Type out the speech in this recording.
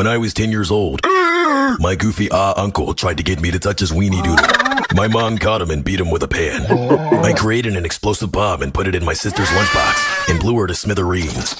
When I was 10 years old, my goofy ah uncle tried to get me to touch his weenie doodle. My mom caught him and beat him with a pan. I created an explosive bomb and put it in my sister's lunchbox and blew her to smithereens.